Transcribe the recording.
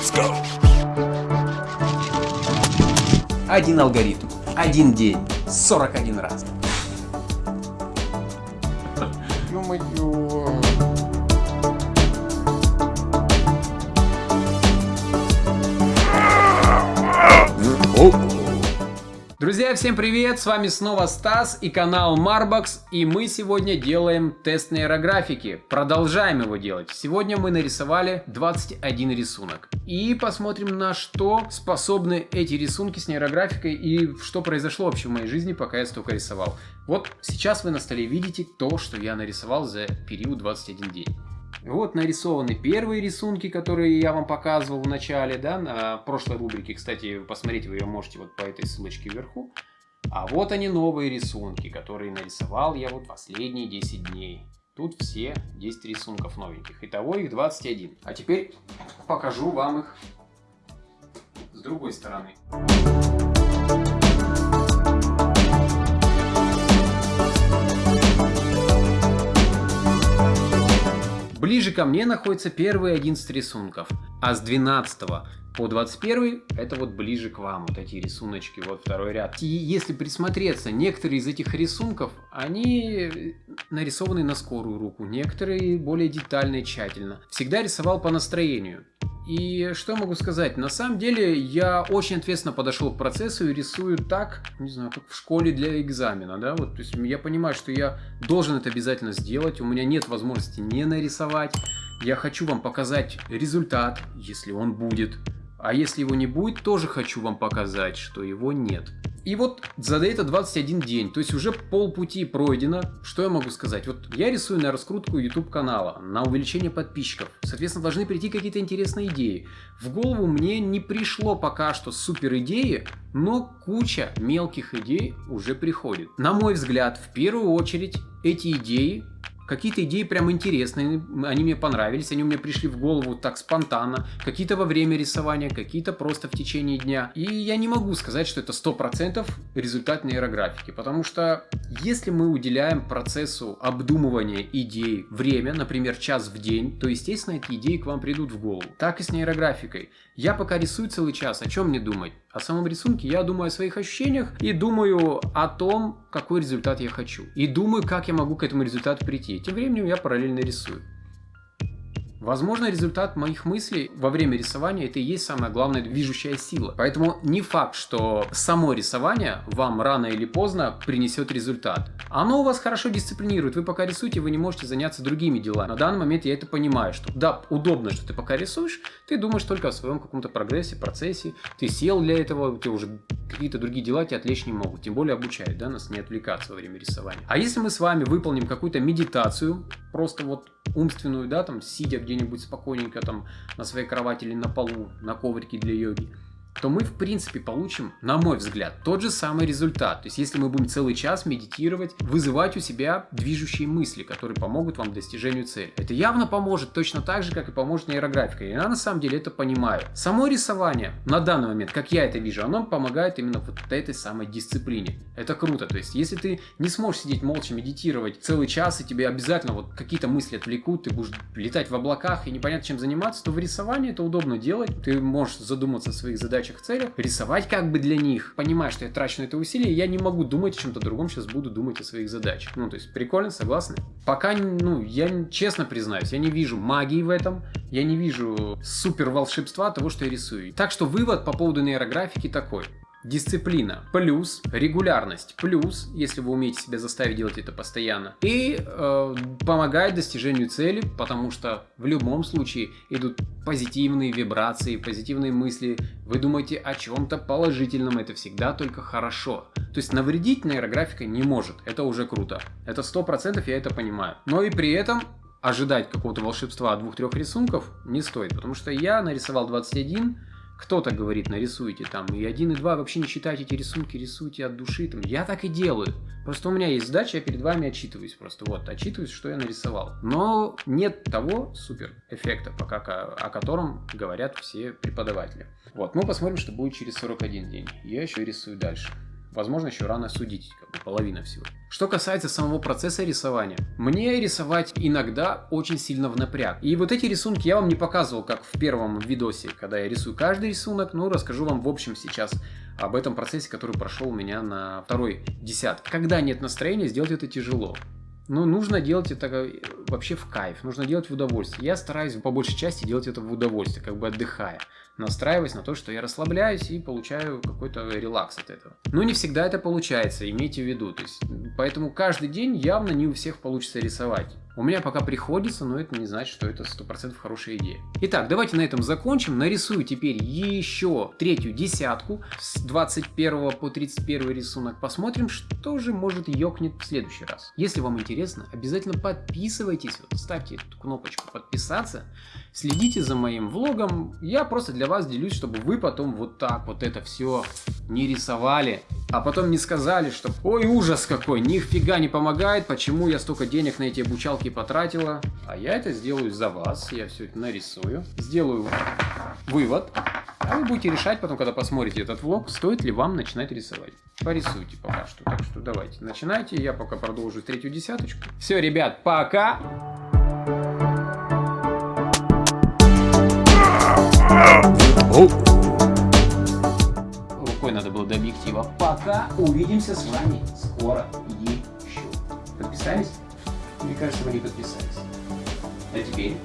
Let's go! Один алгоритм, один день, 41 раз. Ё-моё. Друзья, всем привет! С вами снова Стас и канал Marbox, и мы сегодня делаем тест нейрографики. Продолжаем его делать. Сегодня мы нарисовали 21 рисунок. И посмотрим, на что способны эти рисунки с нейрографикой и что произошло вообще в моей жизни, пока я столько рисовал. Вот сейчас вы на столе видите то, что я нарисовал за период 21 день. Вот нарисованы первые рисунки, которые я вам показывал в начале, да, на прошлой рубрике. Кстати, посмотреть вы ее можете вот по этой ссылочке вверху. А вот они новые рисунки, которые нарисовал я вот последние 10 дней. Тут все 10 рисунков новеньких. Итого их 21. А теперь покажу вам их с другой стороны. Ближе ко мне находятся первые 11 рисунков, а с 12 по 21 это вот ближе к вам, вот эти рисуночки, вот второй ряд. И если присмотреться, некоторые из этих рисунков, они нарисованы на скорую руку, некоторые более детально и тщательно. Всегда рисовал по настроению. И что могу сказать? На самом деле я очень ответственно подошел к процессу и рисую так, не знаю, как в школе для экзамена, да, вот, то есть я понимаю, что я должен это обязательно сделать, у меня нет возможности не нарисовать, я хочу вам показать результат, если он будет, а если его не будет, тоже хочу вам показать, что его нет. И вот за это 21 день, то есть уже полпути пройдено. Что я могу сказать? Вот я рисую на раскрутку YouTube канала, на увеличение подписчиков. Соответственно, должны прийти какие-то интересные идеи. В голову мне не пришло пока что супер идеи, но куча мелких идей уже приходит. На мой взгляд, в первую очередь, эти идеи Какие-то идеи прям интересные, они мне понравились, они у меня пришли в голову так спонтанно, какие-то во время рисования, какие-то просто в течение дня. И я не могу сказать, что это 100% результат нейрографики, потому что если мы уделяем процессу обдумывания идей время, например, час в день, то, естественно, эти идеи к вам придут в голову. Так и с нейрографикой. Я пока рисую целый час, о чем мне думать? О самом рисунке я думаю о своих ощущениях и думаю о том, какой результат я хочу. И думаю, как я могу к этому результату прийти. Тем временем я параллельно рисую. Возможно, результат моих мыслей во время рисования это и есть самая главная движущая сила. Поэтому не факт, что само рисование вам рано или поздно принесет результат. Оно у вас хорошо дисциплинирует. Вы пока рисуете, вы не можете заняться другими делами. На данный момент я это понимаю, что да, удобно, что ты пока рисуешь, ты думаешь только о своем каком-то прогрессе, процессе. Ты сел для этого, ты уже какие-то другие дела тебя отвлечь не могут. Тем более обучают, да, нас не отвлекаться во время рисования. А если мы с вами выполним какую-то медитацию, просто вот умственную, да, там, сидя где-нибудь спокойненько там на своей кровати или на полу, на коврике для йоги, то мы в принципе получим, на мой взгляд, тот же самый результат. То есть если мы будем целый час медитировать, вызывать у себя движущие мысли, которые помогут вам достижению цели. Это явно поможет точно так же, как и поможет нейрографика. Я на самом деле это понимаю. Само рисование на данный момент, как я это вижу, оно помогает именно вот этой самой дисциплине. Это круто. То есть если ты не сможешь сидеть молча медитировать целый час, и тебе обязательно вот какие-то мысли отвлекут, ты будешь летать в облаках и непонятно чем заниматься, то в рисовании это удобно делать. Ты можешь задуматься о своих задачах задачах, целях, рисовать как бы для них, понимая, что я трачу на это усилие, я не могу думать о чем-то другом, сейчас буду думать о своих задачах. Ну, то есть, прикольно, согласны? Пока, ну, я честно признаюсь, я не вижу магии в этом, я не вижу супер волшебства того, что я рисую. Так что вывод по поводу нейрографики такой. Дисциплина плюс регулярность плюс, если вы умеете себя заставить делать это постоянно. И э, помогает достижению цели, потому что в любом случае идут позитивные вибрации, позитивные мысли. Вы думаете о чем-то положительном, это всегда только хорошо. То есть навредить нейрографика не может, это уже круто. Это сто процентов я это понимаю. Но и при этом ожидать какого-то волшебства двух-трех рисунков не стоит, потому что я нарисовал 21 кто-то говорит, нарисуйте там, и один, и два, вообще не считайте эти рисунки, рисуйте от души. Там. Я так и делаю. Просто у меня есть задача, я перед вами отчитываюсь просто. Вот, отчитываюсь, что я нарисовал. Но нет того супер эффекта, пока о котором говорят все преподаватели. Вот, мы посмотрим, что будет через 41 день. Я еще рисую дальше. Возможно, еще рано судить, как бы половина всего. Что касается самого процесса рисования, мне рисовать иногда очень сильно в напряг. И вот эти рисунки я вам не показывал, как в первом видосе, когда я рисую каждый рисунок, но расскажу вам в общем сейчас об этом процессе, который прошел у меня на второй десятке. Когда нет настроения, сделать это тяжело. Но нужно делать это э, вообще в кайф, нужно делать в удовольствие. Я стараюсь по большей части делать это в удовольствие, как бы отдыхая, настраиваясь на то, что я расслабляюсь и получаю какой-то релакс от этого. Но не всегда это получается, имейте в виду. То есть, поэтому каждый день явно не у всех получится рисовать. У меня пока приходится, но это не значит, что это 100% хорошая идея. Итак, давайте на этом закончим. Нарисую теперь еще третью десятку с 21 по 31 рисунок. Посмотрим, что же может ёкнет в следующий раз. Если вам интересно, обязательно подписывайтесь, вот, ставьте эту кнопочку подписаться, следите за моим влогом. Я просто для вас делюсь, чтобы вы потом вот так вот это все не рисовали, а потом не сказали, что ой, ужас какой, нифига не помогает, почему я столько денег на эти обучалки потратила. А я это сделаю за вас, я все это нарисую, сделаю вывод, а вы будете решать потом, когда посмотрите этот влог, стоит ли вам начинать рисовать. Порисуйте пока что, так что давайте, начинайте, я пока продолжу третью десяточку. Все, ребят, пока! Рукой надо было до объектива. Пока увидимся с вами скоро еще. Подписались? Мне кажется, вы не подписались. А теперь